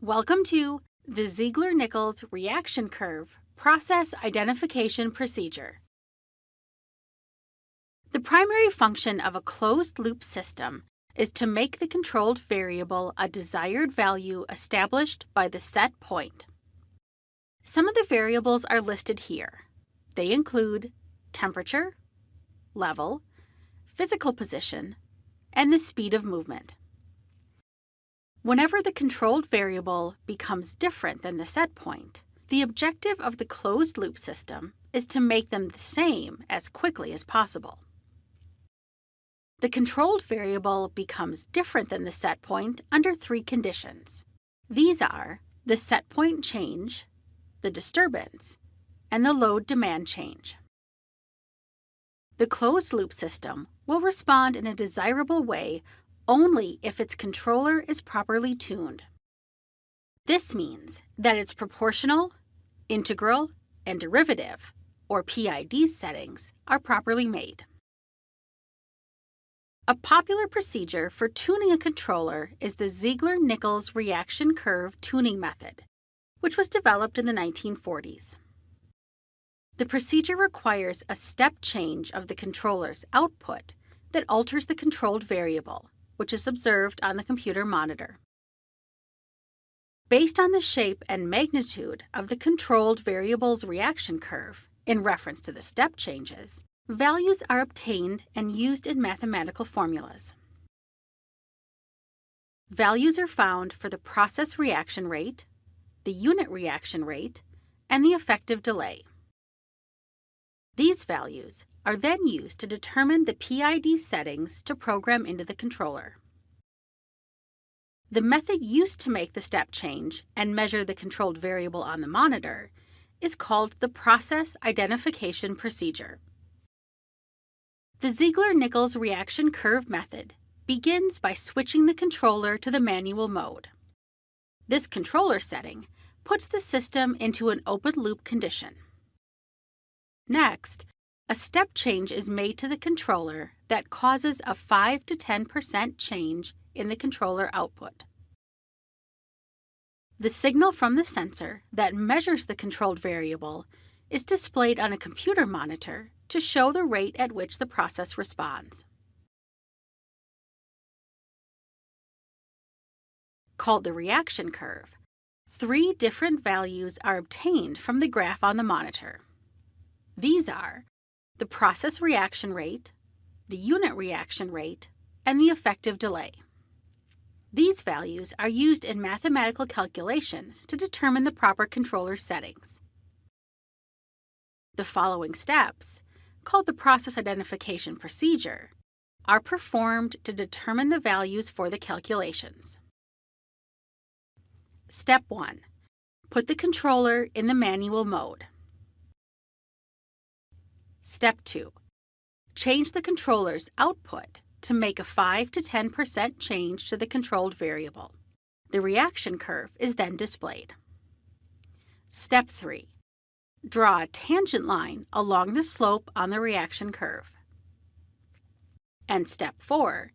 Welcome to the Ziegler-Nichols reaction curve process identification procedure. The primary function of a closed-loop system is to make the controlled variable a desired value established by the set point. Some of the variables are listed here. They include temperature, level, physical position, and the speed of movement. Whenever the controlled variable becomes different than the set point, the objective of the closed-loop system is to make them the same as quickly as possible. The controlled variable becomes different than the set point under three conditions. These are the set point change, the disturbance, and the load demand change. The closed-loop system will respond in a desirable way only if its controller is properly tuned. This means that its proportional, integral, and derivative, or PID settings, are properly made. A popular procedure for tuning a controller is the Ziegler-Nichols reaction curve tuning method, which was developed in the 1940s. The procedure requires a step change of the controller's output that alters the controlled variable, which is observed on the computer monitor. Based on the shape and magnitude of the controlled variable's reaction curve, in reference to the step changes, values are obtained and used in mathematical formulas. Values are found for the process reaction rate, the unit reaction rate, and the effective delay. These values are then used to determine the PID settings to program into the controller. The method used to make the step change and measure the controlled variable on the monitor is called the Process Identification Procedure. The Ziegler-Nichols reaction curve method begins by switching the controller to the manual mode. This controller setting puts the system into an open loop condition. Next, a step change is made to the controller that causes a 5 to 10% change in the controller output. The signal from the sensor that measures the controlled variable is displayed on a computer monitor to show the rate at which the process responds. Called the reaction curve, three different values are obtained from the graph on the monitor. These are the process reaction rate, the unit reaction rate, and the effective delay. These values are used in mathematical calculations to determine the proper controller settings. The following steps, called the process identification procedure, are performed to determine the values for the calculations. Step 1. Put the controller in the manual mode. Step 2. Change the controller's output to make a 5 to 10% change to the controlled variable. The reaction curve is then displayed. Step 3. Draw a tangent line along the slope on the reaction curve. And step 4.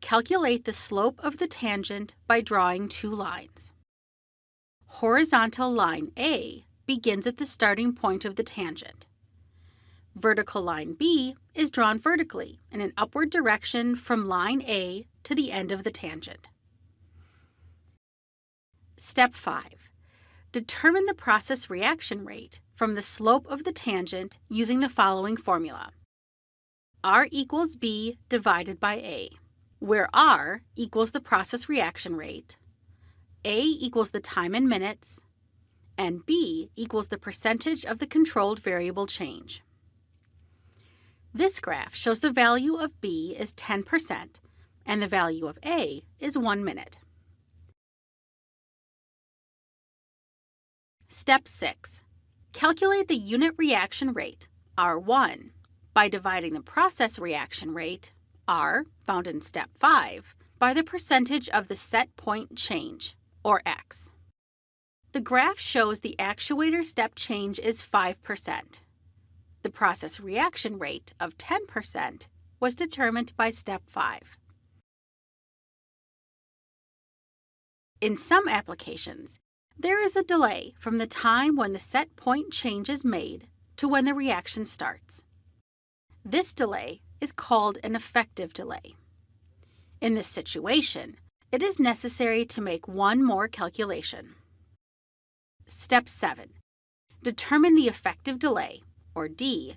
Calculate the slope of the tangent by drawing two lines. Horizontal line A begins at the starting point of the tangent. Vertical line B is drawn vertically in an upward direction from line A to the end of the tangent. Step 5. Determine the process reaction rate from the slope of the tangent using the following formula. R equals B divided by A, where R equals the process reaction rate, A equals the time in minutes, and B equals the percentage of the controlled variable change. This graph shows the value of B is 10% and the value of A is 1 minute. Step 6. Calculate the unit reaction rate, R1, by dividing the process reaction rate, R, found in Step 5, by the percentage of the set point change, or X. The graph shows the actuator step change is 5%. The process reaction rate of 10% was determined by step 5. In some applications, there is a delay from the time when the set point change is made to when the reaction starts. This delay is called an effective delay. In this situation, it is necessary to make one more calculation. Step 7. Determine the effective delay, or D,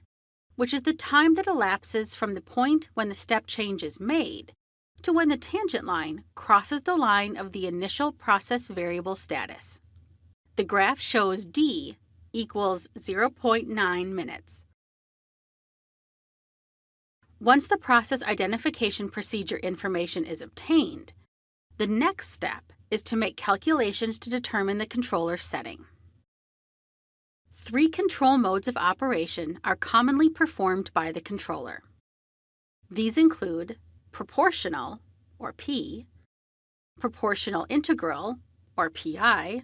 which is the time that elapses from the point when the step change is made to when the tangent line crosses the line of the initial process variable status. The graph shows D equals 0.9 minutes. Once the process identification procedure information is obtained, the next step is to make calculations to determine the controller setting. Three control modes of operation are commonly performed by the controller. These include proportional, or P, proportional integral, or PI,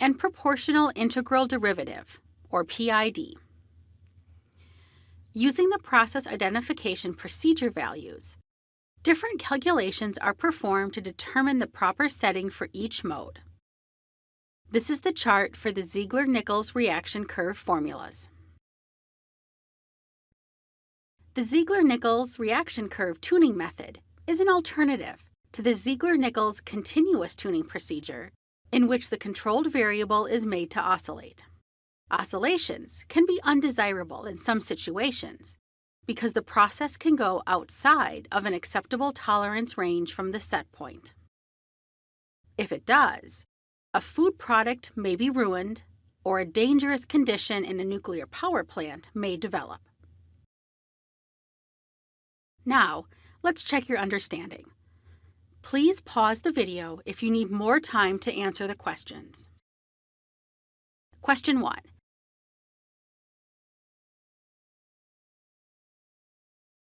and proportional integral derivative, or PID. Using the process identification procedure values, different calculations are performed to determine the proper setting for each mode. This is the chart for the Ziegler-Nichols reaction curve formulas. The Ziegler-Nichols reaction curve tuning method is an alternative to the Ziegler-Nichols continuous tuning procedure in which the controlled variable is made to oscillate. Oscillations can be undesirable in some situations because the process can go outside of an acceptable tolerance range from the set point. If it does, a food product may be ruined or a dangerous condition in a nuclear power plant may develop. Now, let's check your understanding. Please pause the video if you need more time to answer the questions. Question 1.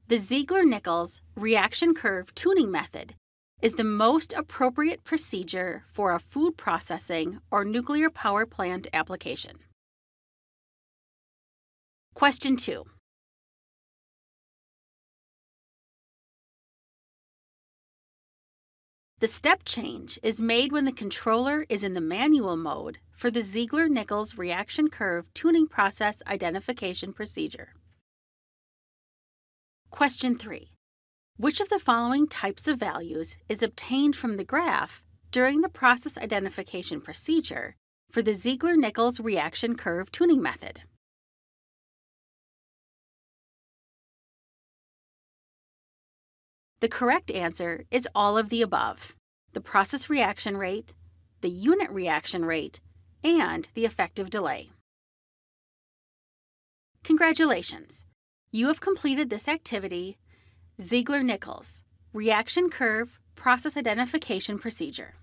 The Ziegler-Nichols reaction curve tuning method is the most appropriate procedure for a food processing or nuclear power plant application. Question 2. The step change is made when the controller is in the manual mode for the Ziegler-Nichols reaction curve tuning process identification procedure. Question 3. Which of the following types of values is obtained from the graph during the process identification procedure for the Ziegler-Nichols reaction curve tuning method? The correct answer is all of the above the process reaction rate, the unit reaction rate, and the effective delay. Congratulations! You have completed this activity, Ziegler-Nichols, Reaction Curve Process Identification Procedure.